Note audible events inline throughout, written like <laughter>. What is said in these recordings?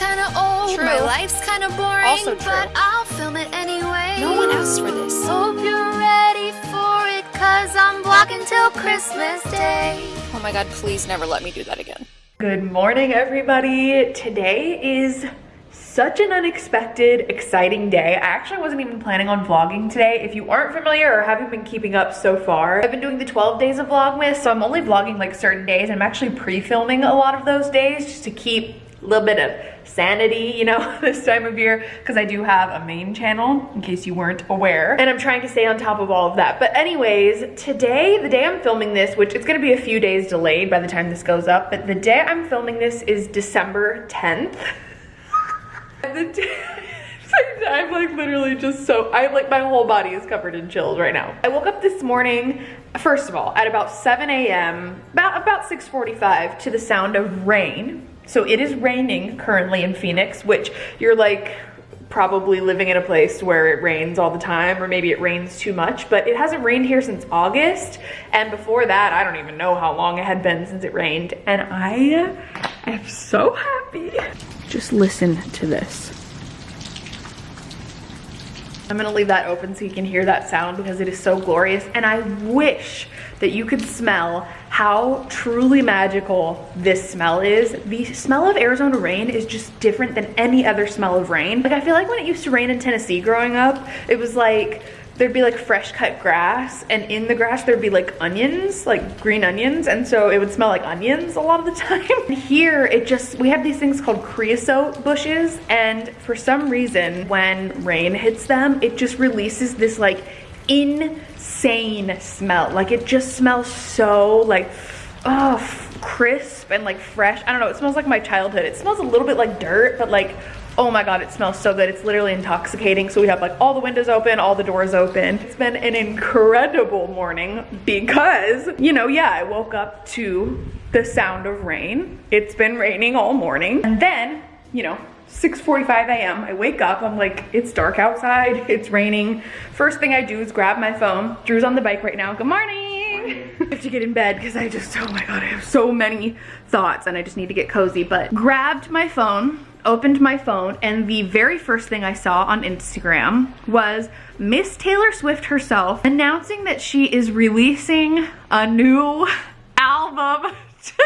kinda old, True. my life's kinda boring, Also true. but I'll film it anyway. No one asked for this. Hope you're ready for it, cause I'm vlogging till Christmas Day. Oh my god, please never let me do that again. Good morning, everybody. Today is such an unexpected, exciting day. I actually wasn't even planning on vlogging today. If you aren't familiar or haven't been keeping up so far, I've been doing the 12 days of Vlogmas, so I'm only vlogging like certain days. I'm actually pre-filming a lot of those days just to keep a little bit of sanity, you know, <laughs> this time of year, because I do have a main channel, in case you weren't aware, and I'm trying to stay on top of all of that. But anyways, today, the day I'm filming this, which it's gonna be a few days delayed by the time this goes up, but the day I'm filming this is December 10th. <laughs> the day <laughs> I'm like literally just so, I like my whole body is covered in chills right now. I woke up this morning, first of all, at about 7 a.m., about, about 6.45 to the sound of rain. So it is raining currently in Phoenix, which you're like probably living in a place where it rains all the time or maybe it rains too much, but it hasn't rained here since August. And before that, I don't even know how long it had been since it rained. And I am so happy. Just listen to this. I'm gonna leave that open so you can hear that sound because it is so glorious. And I wish that you could smell how truly magical this smell is. The smell of Arizona rain is just different than any other smell of rain. Like I feel like when it used to rain in Tennessee growing up, it was like, there'd be like fresh cut grass and in the grass there'd be like onions, like green onions. And so it would smell like onions a lot of the <laughs> time. Here it just, we have these things called creosote bushes. And for some reason, when rain hits them, it just releases this like insane smell. Like it just smells so like, oh, crisp and like fresh. I don't know, it smells like my childhood. It smells a little bit like dirt, but like oh my god it smells so good. It's literally intoxicating. So we have like all the windows open all the doors open. It's been an incredible morning because you know yeah i woke up to the sound of rain. It's been raining all morning. And then you know 6:45 a.m. I wake up, I'm like, it's dark outside, <laughs> it's raining. First thing I do is grab my phone. Drew's on the bike right now. Good morning. I have to get in bed because I just, oh my God, I have so many thoughts and I just need to get cozy. But grabbed my phone, opened my phone, and the very first thing I saw on Instagram was Miss Taylor Swift herself announcing that she is releasing a new <laughs> album <laughs>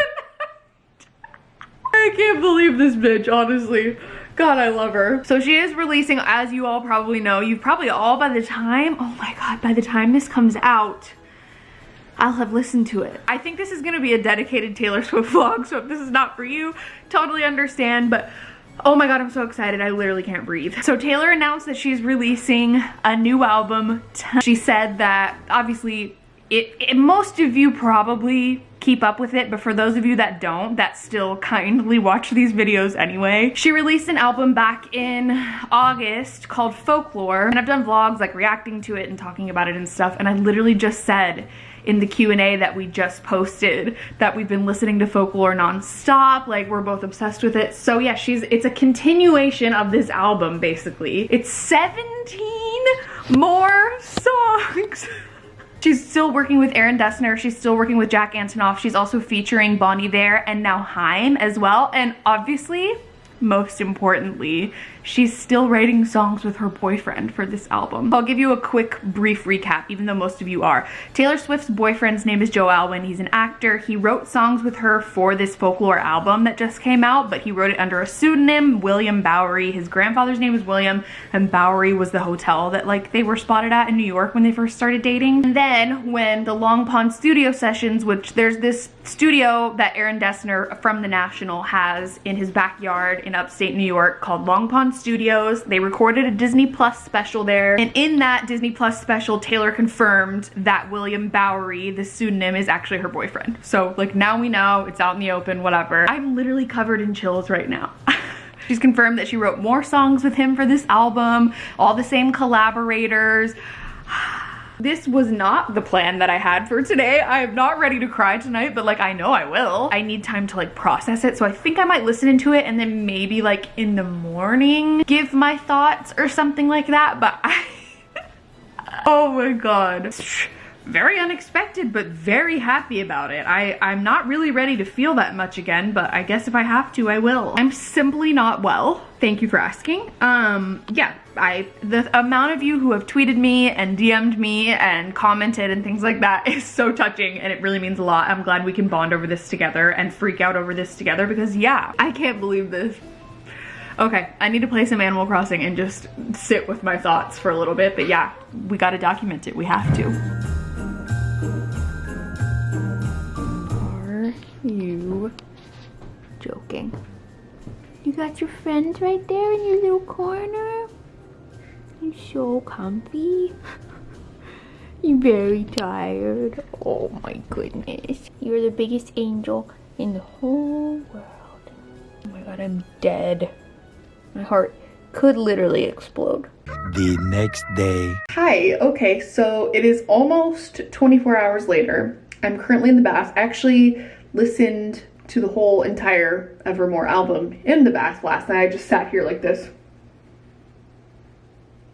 I can't believe this bitch, honestly. God, I love her. So she is releasing, as you all probably know, you've probably all by the time, oh my God, by the time this comes out, I'll have listened to it. I think this is gonna be a dedicated Taylor Swift <laughs> vlog, so if this is not for you, totally understand, but Oh my god, I'm so excited. I literally can't breathe. So Taylor announced that she's releasing a new album. She said that obviously it, it, most of you probably keep up with it, but for those of you that don't, that still kindly watch these videos anyway. She released an album back in August called Folklore, and I've done vlogs like reacting to it and talking about it and stuff, and I literally just said in the Q&A that we just posted that we've been listening to Folklore nonstop, like we're both obsessed with it. So yeah, she's it's a continuation of this album basically. It's 17 more songs. <laughs> She's still working with Aaron Dessner. She's still working with Jack Antonoff. She's also featuring Bon Iver and now Haim as well. And obviously, most importantly, she's still writing songs with her boyfriend for this album. I'll give you a quick brief recap, even though most of you are. Taylor Swift's boyfriend's name is Joe Alwyn. He's an actor. He wrote songs with her for this folklore album that just came out, but he wrote it under a pseudonym, William Bowery. His grandfather's name is William, and Bowery was the hotel that like they were spotted at in New York when they first started dating. And then when the Long Pond studio sessions, which there's this studio that Aaron Dessner from The National has in his backyard in upstate New York called Long Pond Studios. They recorded a Disney Plus special there. And in that Disney Plus special, Taylor confirmed that William Bowery, the pseudonym, is actually her boyfriend. So like now we know, it's out in the open, whatever. I'm literally covered in chills right now. <laughs> She's confirmed that she wrote more songs with him for this album, all the same collaborators. <sighs> This was not the plan that I had for today. I am not ready to cry tonight, but like I know I will. I need time to like process it. So I think I might listen into it and then maybe like in the morning give my thoughts or something like that. But I, <laughs> oh my God. Very unexpected, but very happy about it. I, I'm not really ready to feel that much again, but I guess if I have to, I will. I'm simply not well. Thank you for asking. Um, yeah, I the amount of you who have tweeted me and DM'd me and commented and things like that <laughs> is so touching and it really means a lot. I'm glad we can bond over this together and freak out over this together because yeah, I can't believe this. Okay, I need to play some Animal Crossing and just sit with my thoughts for a little bit, but yeah, we gotta document it, we have to. You joking? You got your friends right there in your little corner? You're so comfy. <laughs> You're very tired. Oh my goodness. You're the biggest angel in the whole world. Oh my god, I'm dead. My heart could literally explode. The next day. Hi, okay, so it is almost 24 hours later. I'm currently in the bath. Actually, listened to the whole entire Evermore album in the bath last night. I just sat here like this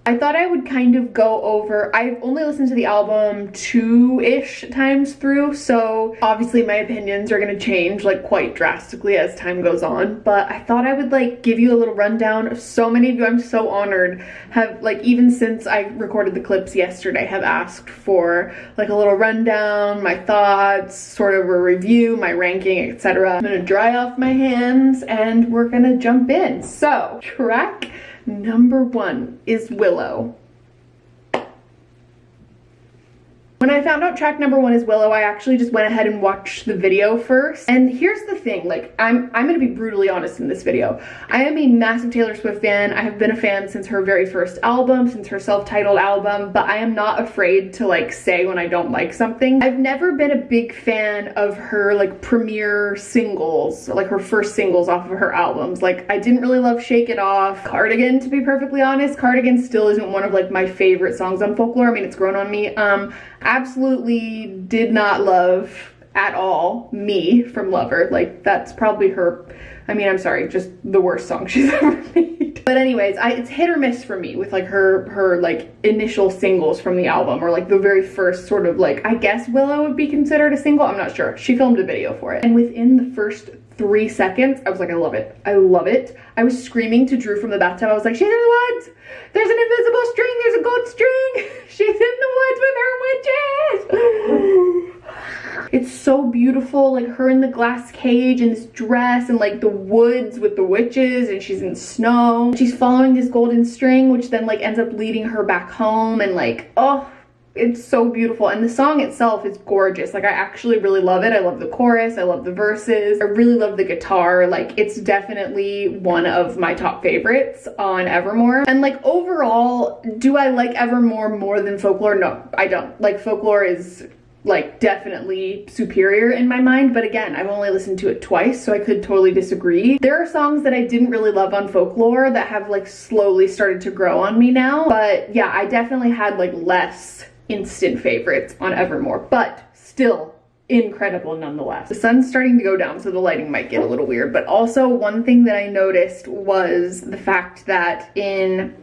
I thought I would kind of go over, I've only listened to the album two-ish times through, so obviously my opinions are gonna change like quite drastically as time goes on, but I thought I would like give you a little rundown so many of you, I'm so honored, have like even since I recorded the clips yesterday, have asked for like a little rundown, my thoughts, sort of a review, my ranking, etc. I'm gonna dry off my hands and we're gonna jump in. So, track Number one is Willow. When I found out track number one is Willow, I actually just went ahead and watched the video first. And here's the thing, like, I'm, I'm gonna be brutally honest in this video. I am a massive Taylor Swift fan. I have been a fan since her very first album, since her self-titled album, but I am not afraid to like say when I don't like something. I've never been a big fan of her like premiere singles, like her first singles off of her albums. Like, I didn't really love Shake It Off. Cardigan, to be perfectly honest. Cardigan still isn't one of like my favorite songs on folklore. I mean, it's grown on me. Um, absolutely did not love at all me from Lover. Like that's probably her, I mean, I'm sorry, just the worst song <laughs> she's ever made. But anyways, I, it's hit or miss for me with like her, her like initial singles from the album or like the very first sort of like, I guess Willow would be considered a single. I'm not sure. She filmed a video for it. And within the first three seconds, I was like, I love it. I love it. I was screaming to Drew from the bathtub. I was like, she's in the woods. There's an invisible string. There's a gold string. <laughs> She's in the woods with her witches. <sighs> it's so beautiful, like her in the glass cage and this dress and like the woods with the witches and she's in snow. She's following this golden string, which then like ends up leading her back home and like, oh, it's so beautiful and the song itself is gorgeous. Like i actually really love it. I love the chorus i love the verses i really love the guitar. Like it's definitely one of my top favorites on evermore. And like overall do i like evermore more than folklore? No i don't. Like folklore is like definitely superior in my mind but again I've only listened to it twice so I could totally disagree. There are songs that I didn't really love on folklore that have like slowly started to grow on me now but yeah I definitely had like less instant favorites on Evermore, but still incredible nonetheless. The sun's starting to go down, so the lighting might get a little weird, but also one thing that I noticed was the fact that in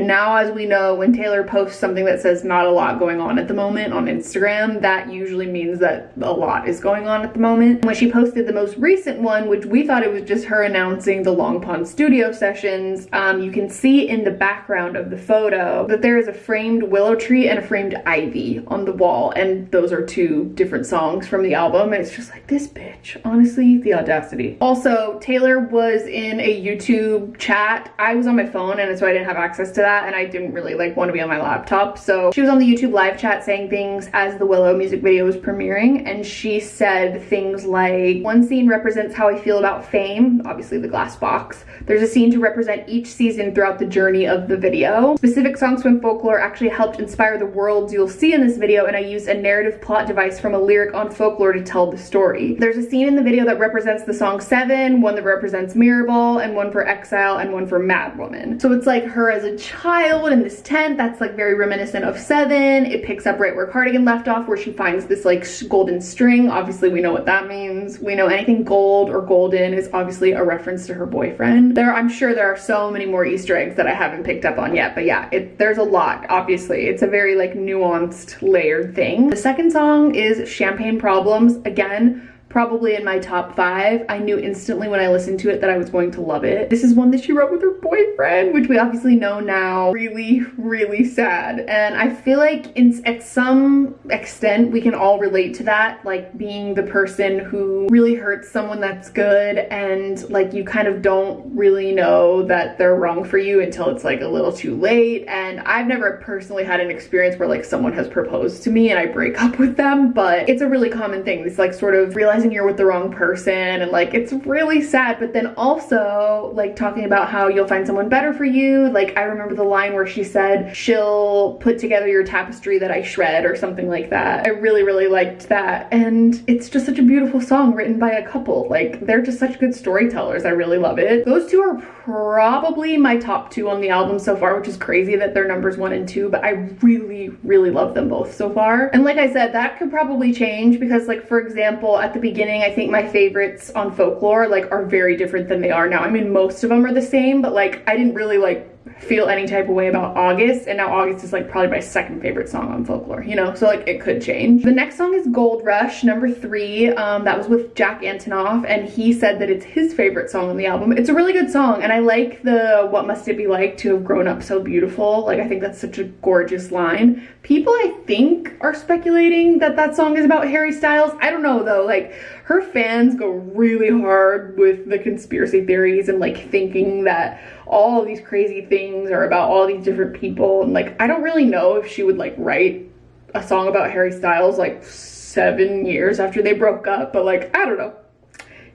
now as we know when Taylor posts something that says not a lot going on at the moment on Instagram that usually means that a lot is going on at the moment. When she posted the most recent one which we thought it was just her announcing the Long Pond studio sessions um, you can see in the background of the photo that there is a framed willow tree and a framed ivy on the wall and those are two different songs from the album and it's just like this bitch honestly the audacity. Also Taylor was in a YouTube chat I was on my phone and so I didn't have access to that and I didn't really like want to be on my laptop. So she was on the YouTube live chat saying things as the Willow music video was premiering and she said things like, one scene represents how I feel about fame, obviously the glass box. There's a scene to represent each season throughout the journey of the video. Specific songs from folklore actually helped inspire the worlds you'll see in this video and I used a narrative plot device from a lyric on folklore to tell the story. There's a scene in the video that represents the song Seven, one that represents Mirrorball, and one for Exile, and one for Mad Woman. So it's like her as a child in this tent that's like very reminiscent of Seven. It picks up right where Cardigan left off where she finds this like golden string. Obviously we know what that means. We know anything gold or golden is obviously a reference to her boyfriend. There, I'm sure there are so many more Easter eggs that I haven't picked up on yet, but yeah, it, there's a lot, obviously. It's a very like nuanced, layered thing. The second song is Champagne Problems. Again, probably in my top five. I knew instantly when I listened to it that I was going to love it. This is one that she wrote with her boyfriend, which we obviously know now. Really, really sad. And I feel like in, at some extent we can all relate to that, like being the person who really hurts someone that's good and like you kind of don't really know that they're wrong for you until it's like a little too late. And I've never personally had an experience where like someone has proposed to me and I break up with them, but it's a really common thing. This like sort of realizing realizing you're with the wrong person and like it's really sad but then also like talking about how you'll find someone better for you. Like I remember the line where she said she'll put together your tapestry that I shred or something like that. I really really liked that. And it's just such a beautiful song written by a couple. Like they're just such good storytellers. I really love it. Those two are probably my top two on the album so far which is crazy that they're numbers one and two but I really really love them both so far and like I said that could probably change because like for example at the beginning I think my favorites on folklore like are very different than they are now. I mean, most of them are the same, but like I didn't really like feel any type of way about August and now August is like probably my second favorite song on folklore you know? So like it could change. The next song is Gold Rush number three um that was with Jack Antonoff and he said that it's his favorite song on the album. It's a really good song and I like the what must it be like to have grown up so beautiful. Like I think that's such a gorgeous line. People I think are speculating that that song is about Harry Styles. I don't know though. Like her fans go really hard with the conspiracy theories and like thinking that all of these crazy things are about all these different people. And like I don't really know if she would like write a song about Harry Styles like seven years after they broke up but like I don't know.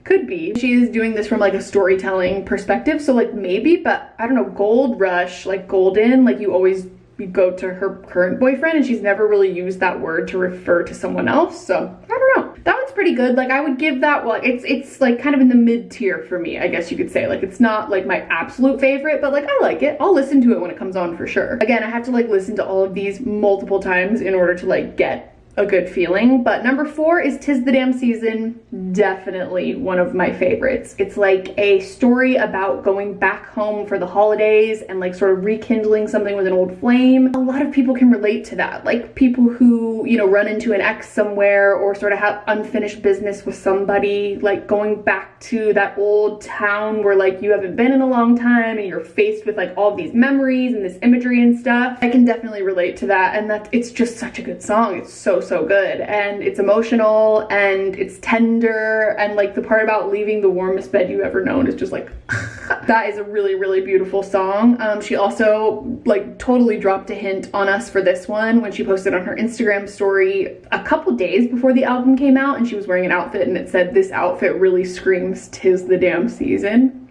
Could be. She's doing this from like a storytelling perspective so like maybe but I don't know. Gold rush like golden like you always you go to her current boyfriend and she's never really used that word to refer to someone else so that one's pretty good. Like I would give that well it's it's like kind of in the mid tier for me I guess you could say. Like it's not like my absolute favorite but like I like it. I'll listen to it when it comes on for sure. Again I have to like listen to all of these multiple times in order to like get a good feeling. But number four is Tis the Damn Season, definitely one of my favorites. It's like a story about going back home for the holidays and like sort of rekindling something with an old flame. A lot of people can relate to that. Like people who, you know, run into an ex somewhere or sort of have unfinished business with somebody, like going back to that old town where like you haven't been in a long time and you're faced with like all these memories and this imagery and stuff. I can definitely relate to that and that it's just such a good song. It's so so good. And it's emotional and it's tender and like the part about leaving the warmest bed you've ever known is just like <laughs> that is a really really beautiful song. Um, she also like totally dropped a hint on us for this one when she posted on her instagram story a couple days before the album came out and she was wearing an outfit and it said this outfit really screams tis the damn season.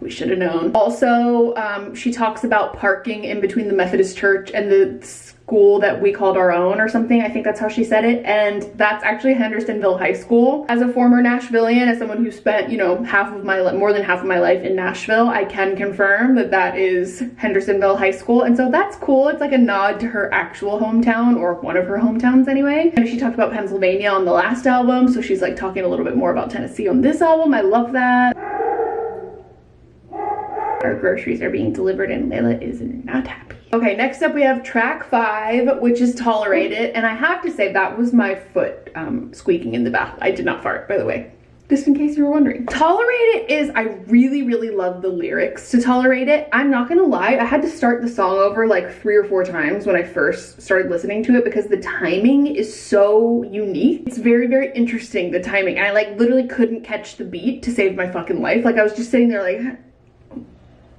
We should have known. Also, um, she talks about parking in between the Methodist church and the school that we called our own or something. I think that's how she said it. And that's actually Hendersonville High School. As a former Nashvilleian, as someone who spent, you know, half of my, more than half of my life in Nashville, I can confirm that that is Hendersonville High School. And so that's cool. It's like a nod to her actual hometown or one of her hometowns anyway. And she talked about Pennsylvania on the last album. So she's like talking a little bit more about Tennessee on this album. I love that. Our groceries are being delivered and Layla is not happy. Okay, next up we have track five, which is Tolerate It. And I have to say that was my foot um, squeaking in the bath. I did not fart, by the way just in case you were wondering. Tolerate It is, I really, really love the lyrics to Tolerate It. I'm not gonna lie, I had to start the song over like three or four times when I first started listening to it because the timing is so unique. It's very, very interesting, the timing. I like literally couldn't catch the beat to save my fucking life. Like I was just sitting there like,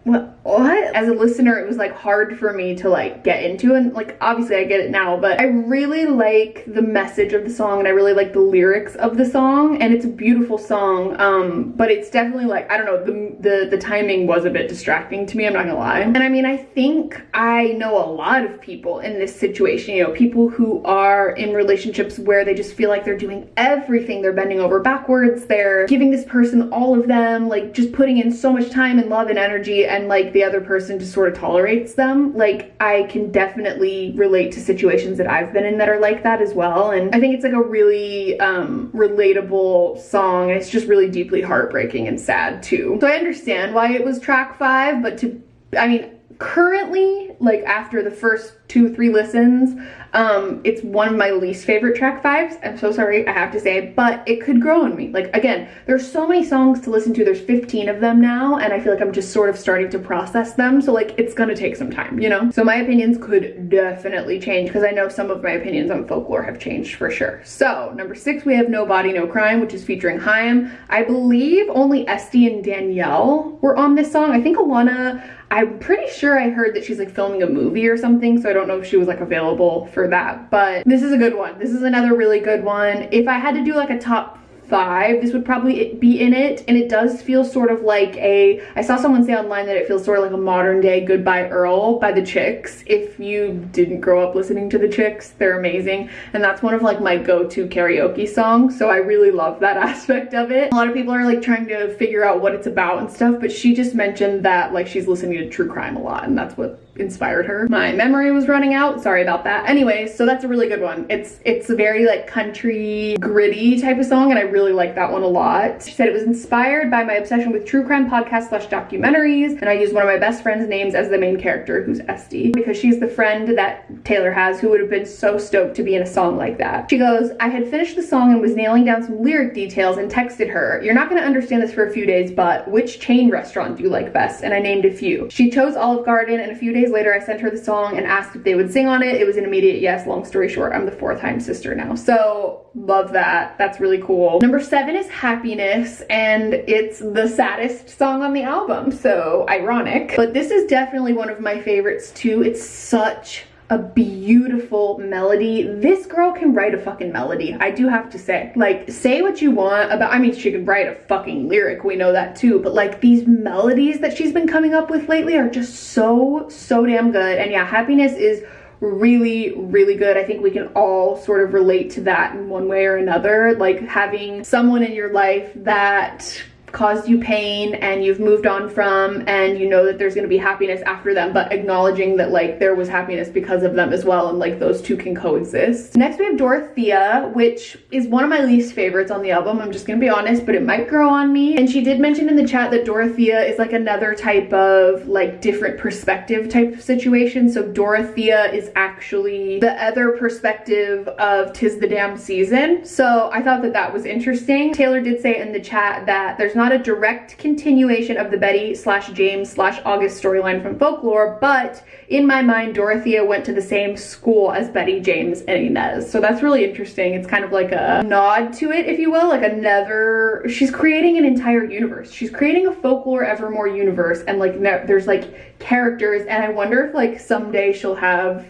what? As a listener, it was like hard for me to like get into and like obviously I get it now, but I really like the message of the song and I really like the lyrics of the song and it's a beautiful song. Um, but it's definitely like, I don't know, the, the, the timing was a bit distracting to me, I'm not gonna lie. And I mean, I think I know a lot of people in this situation, you know, people who are in relationships where they just feel like they're doing everything. They're bending over backwards. They're giving this person all of them, like just putting in so much time and love and energy and like the other person just sort of tolerates them. Like I can definitely relate to situations that I've been in that are like that as well. And I think it's like a really um, relatable song. And it's just really deeply heartbreaking and sad too. So I understand why it was track five, but to, I mean, currently, like after the first two, three listens, um, it's one of my least favorite track fives. I'm so sorry, I have to say, but it could grow on me. Like again, there's so many songs to listen to. There's 15 of them now, and I feel like I'm just sort of starting to process them. So like, it's gonna take some time, you know? So my opinions could definitely change because I know some of my opinions on folklore have changed for sure. So number six, we have No Body, No Crime, which is featuring Haim. I believe only Este and Danielle were on this song. I think Alana I'm pretty sure I heard that she's like filming a movie or something, so I don't know if she was like available for that, but this is a good one. This is another really good one. If I had to do like a top five this would probably be in it and it does feel sort of like a i saw someone say online that it feels sort of like a modern day goodbye earl by the chicks if you didn't grow up listening to the chicks they're amazing and that's one of like my go-to karaoke songs so i really love that <laughs> aspect of it a lot of people are like trying to figure out what it's about and stuff but she just mentioned that like she's listening to true crime a lot and that's what inspired her. My memory was running out, sorry about that. Anyways, so that's a really good one. It's it's a very like country gritty type of song and I really like that one a lot. She said it was inspired by my obsession with true crime podcasts slash documentaries and I used one of my best friend's names as the main character who's Este because she's the friend that Taylor has who would have been so stoked to be in a song like that. She goes, I had finished the song and was nailing down some lyric details and texted her, you're not gonna understand this for a few days, but which chain restaurant do you like best? And I named a few. She chose Olive Garden and a few days days later, I sent her the song and asked if they would sing on it. It was an immediate yes. Long story short, I'm the fourth Haim sister now. So love that. That's really cool. Number seven is Happiness and it's the saddest song on the album. So ironic, but this is definitely one of my favorites too. It's such a beautiful melody. This girl can write a fucking melody, I do have to say. Like, say what you want about, I mean, she can write a fucking lyric, we know that too, but like these melodies that she's been coming up with lately are just so, so damn good. And yeah, Happiness is really really good i think we can all sort of relate to that in one way or another like having someone in your life that caused you pain and you've moved on from and you know that there's going to be happiness after them but acknowledging that like there was happiness because of them as well and like those two can coexist. Next we have dorothea which is one of my least favorites on the album i'm just gonna be honest but it might grow on me. And she did mention in the chat that dorothea is like another type of like different perspective type of situation. So dorothea is actually the other perspective of tis the damn season. So i thought that that was interesting. Taylor did say in the chat that there's not a direct continuation of the Betty slash James slash August storyline from folklore, but in my mind, Dorothea went to the same school as Betty, James, and Inez. So that's really interesting. It's kind of like a nod to it, if you will, like another, she's creating an entire universe. She's creating a folklore evermore universe and like there's like characters and I wonder if like someday she'll have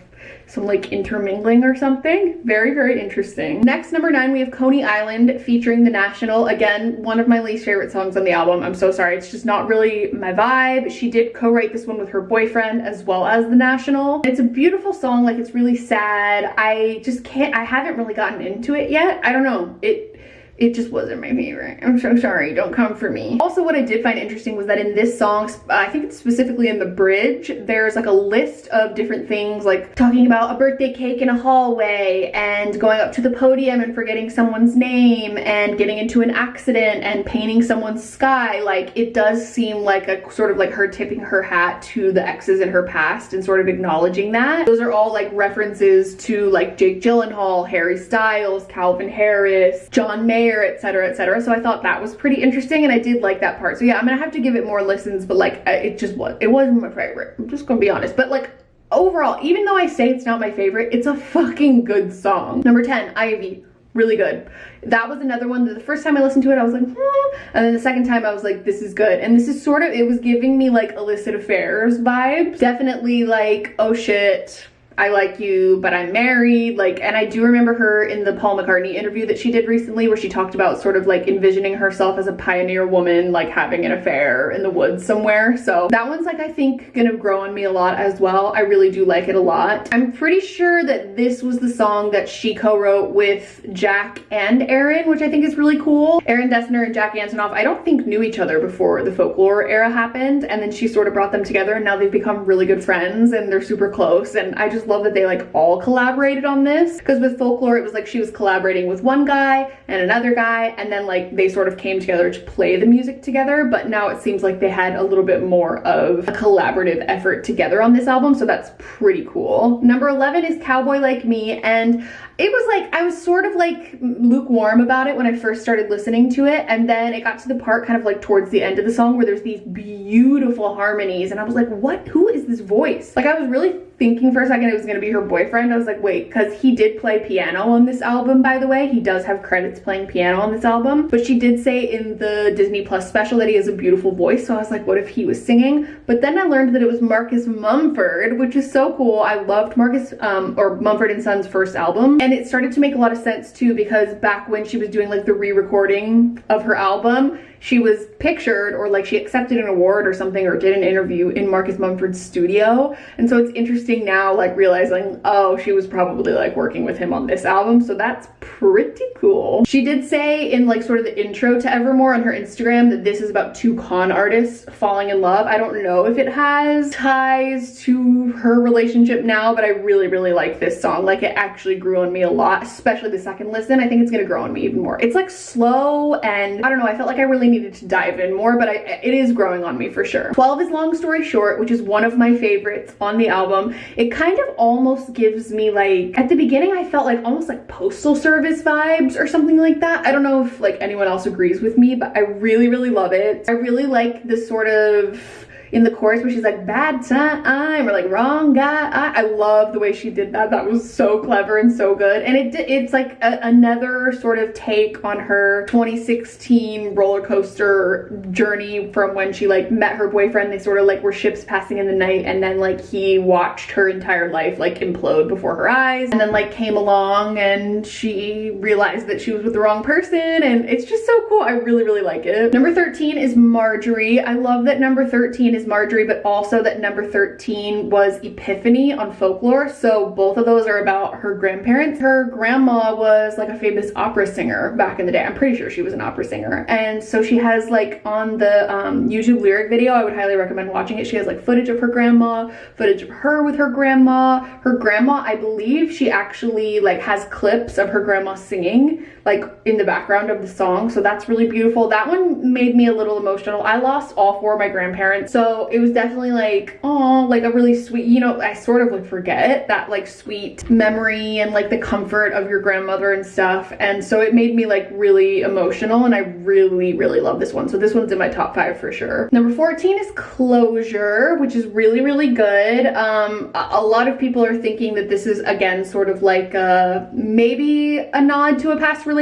some like intermingling or something. Very, very interesting. Next, number nine, we have Coney Island featuring The National. Again, one of my least favorite songs on the album. I'm so sorry. It's just not really my vibe. She did co-write this one with her boyfriend as well as The National. It's a beautiful song. Like it's really sad. I just can't, I haven't really gotten into it yet. I don't know. It, it just wasn't my favorite. I'm so sorry, don't come for me. Also, what I did find interesting was that in this song, I think it's specifically in the bridge, there's like a list of different things like talking about a birthday cake in a hallway and going up to the podium and forgetting someone's name and getting into an accident and painting someone's sky. Like it does seem like a sort of like her tipping her hat to the exes in her past and sort of acknowledging that. Those are all like references to like Jake Gyllenhaal, Harry Styles, Calvin Harris, John Mayer, etc etc so i thought that was pretty interesting and i did like that part. So yeah i'm gonna have to give it more listens but like it just was it wasn't my favorite. I'm just gonna be honest. But like overall even though i say it's not my favorite it's a fucking good song. Number 10 ivy really good. That was another one that the first time i listened to it i was like hmm. and then the second time i was like this is good. And this is sort of it was giving me like illicit affairs vibes. Definitely like oh shit I like you, but I'm married. Like, and I do remember her in the Paul McCartney interview that she did recently where she talked about sort of like envisioning herself as a pioneer woman, like having an affair in the woods somewhere. So that one's like, I think gonna grow on me a lot as well. I really do like it a lot. I'm pretty sure that this was the song that she co-wrote with Jack and Aaron, which I think is really cool. Aaron Dessner and Jack Antonoff, I don't think knew each other before the folklore era happened. And then she sort of brought them together and now they've become really good friends and they're super close. And I just love that they like all collaborated on this. Because with folklore, it was like she was collaborating with one guy and another guy. And then like they sort of came together to play the music together. But now it seems like they had a little bit more of a collaborative effort together on this album. So that's pretty cool. Number 11 is Cowboy Like Me. And it was like I was sort of like lukewarm about it when I first started listening to it and then it got to the part kind of like towards the end of the song where there's these beautiful harmonies and I was like what who is this voice like I was really thinking for a second it was gonna be her boyfriend. I was like, wait, because he did play piano on this album, by the way. He does have credits playing piano on this album. But she did say in the Disney Plus special that he has a beautiful voice. So I was like, what if he was singing? But then I learned that it was Marcus Mumford, which is so cool. I loved Marcus, um, or Mumford and Sons first album. And it started to make a lot of sense too, because back when she was doing like the re-recording of her album, she was pictured or like she accepted an award or something or did an interview in Marcus Mumford's studio. And so it's interesting now like realizing, oh, she was probably like working with him on this album. So that's pretty cool. She did say in like sort of the intro to Evermore on her Instagram that this is about two con artists falling in love. I don't know if it has ties to her relationship now, but I really, really like this song. Like it actually grew on me a lot, especially the second listen. I think it's gonna grow on me even more. It's like slow and I don't know, I felt like I really needed to dive in more, but I, it is growing on me for sure. 12 is Long Story Short, which is one of my favorites on the album. It kind of almost gives me like, at the beginning I felt like almost like Postal Service vibes or something like that. I don't know if like anyone else agrees with me, but I really, really love it. I really like this sort of in the chorus where she's like bad time or like wrong guy. I, I love the way she did that. That was so clever and so good. And it it's like a, another sort of take on her 2016 roller coaster journey from when she like met her boyfriend. They sort of like were ships passing in the night and then like he watched her entire life like implode before her eyes and then like came along and she realized that she was with the wrong person and it's just so cool. I really really like it. Number 13 is Marjorie. I love that number 13 is Marjorie, but also that number 13 was Epiphany on Folklore. So both of those are about her grandparents. Her grandma was like a famous opera singer back in the day. I'm pretty sure she was an opera singer. And so she has like on the um, YouTube lyric video, I would highly recommend watching it. She has like footage of her grandma, footage of her with her grandma. Her grandma, I believe she actually like has clips of her grandma singing like in the background of the song. So that's really beautiful. That one made me a little emotional. I lost all four of my grandparents. So it was definitely like oh like a really sweet you know i sort of would forget that like sweet memory and like the comfort of your grandmother and stuff and so it made me like really emotional and i really really love this one so this one's in my top five for sure number 14 is closure which is really really good um a lot of people are thinking that this is again sort of like a maybe a nod to a past relationship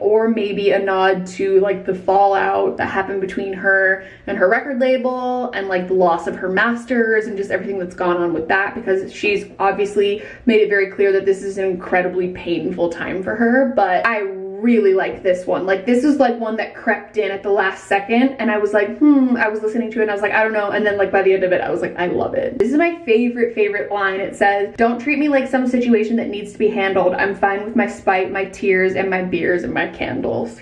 or maybe a nod to like the fallout that happened between her and her record label and like the loss of her masters and just everything that's gone on with that because she's obviously made it very clear that this is an incredibly painful time for her. But I really like this one. Like this is like one that crept in at the last second and I was like hmm I was listening to it and I was like I don't know and then like by the end of it I was like I love it. This is my favorite favorite line. It says don't treat me like some situation that needs to be handled. I'm fine with my spite my tears and my beers and my candles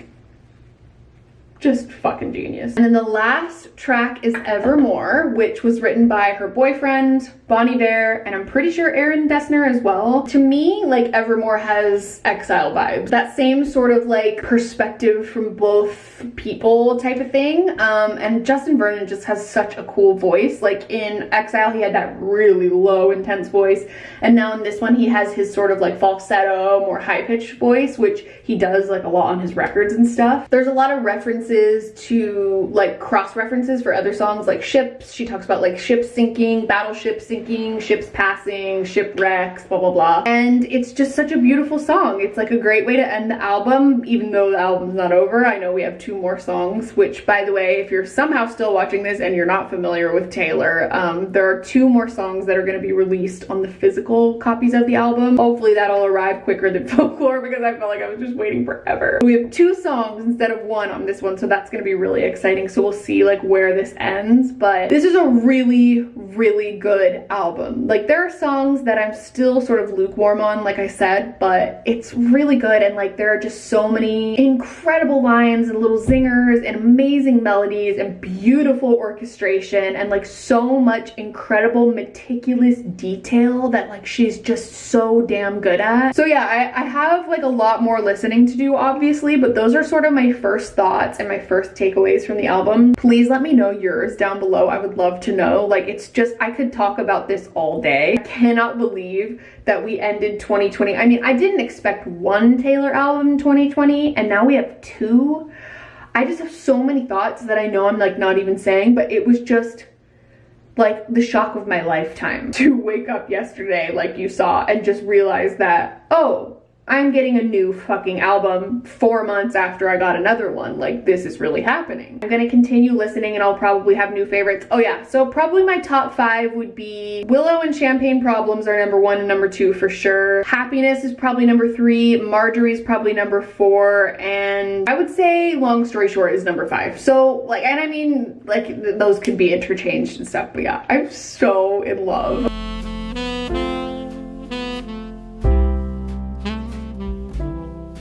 just fucking genius. And then the last track is Evermore, which was written by her boyfriend, Bon Iver, and I'm pretty sure Aaron Dessner as well. To me, like Evermore has exile vibes. That same sort of like perspective from both people type of thing. Um, and Justin Vernon just has such a cool voice. Like in Exile, he had that really low, intense voice. And now in this one, he has his sort of like falsetto, more high pitched voice, which he does like a lot on his records and stuff. There's a lot of references references to like cross references for other songs like ships. She talks about like ships sinking, battleship sinking, ships passing, shipwrecks, blah blah blah. And it's just such a beautiful song. It's like a great way to end the album, even though the album's not over. I know we have two more songs, which by the way, if you're somehow still watching this and you're not familiar with Taylor, um, there are two more songs that are gonna be released on the physical copies of the album. Hopefully that'll arrive quicker than <laughs> Folklore because I felt like I was just waiting forever. We have two songs instead of one on this one, so that's gonna be really exciting. So we'll see like where this ends, but this is a really, really good album. Like there are songs that I'm still sort of lukewarm on, like I said, but it's really good and like there are just so many incredible lines and little zingers and amazing melodies and beautiful orchestration and like so much incredible meticulous detail that like she's just so damn good at. So yeah, I, I have like a lot more listening to do obviously, but those are sort of my first thoughts and my first takeaways from the album. Please let me know yours down below. I would love to know. Like it's just, I could talk about this all day. I cannot believe that we ended 2020. I mean, I didn't expect one Taylor album in 2020 and now we have two. I just have so many thoughts that I know I'm like not even saying, but it was just like the shock of my lifetime <laughs> to wake up yesterday like you saw and just realize that, oh, I'm getting a new fucking album four months after I got another one. Like, this is really happening. I'm gonna continue listening and I'll probably have new favorites. Oh yeah, so probably my top five would be Willow and Champagne Problems are number one and number two for sure. Happiness is probably number three. Marjorie's probably number four. And I would say Long Story Short is number five. So like, and I mean, like th those could be interchanged and stuff, but yeah, I'm so in love.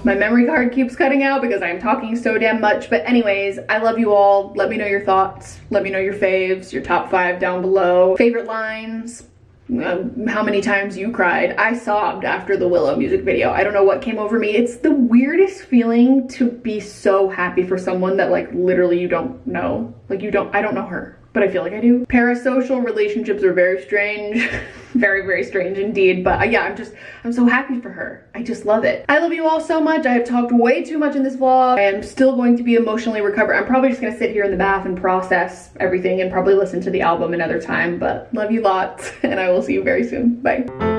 My memory card keeps cutting out because I'm talking so damn much. But anyways, I love you all. Let me know your thoughts. Let me know your faves, your top five down below. Favorite lines, uh, how many times you cried. I sobbed after the Willow music video. I don't know what came over me. It's the weirdest feeling to be so happy for someone that like literally you don't know. Like you don't, I don't know her but I feel like I do. Parasocial relationships are very strange. <laughs> very, very strange indeed. But uh, yeah, I'm just, I'm so happy for her. I just love it. I love you all so much. I have talked way too much in this vlog. I am still going to be emotionally recovered. I'm probably just gonna sit here in the bath and process everything and probably listen to the album another time. But love you lots <laughs> and I will see you very soon. Bye.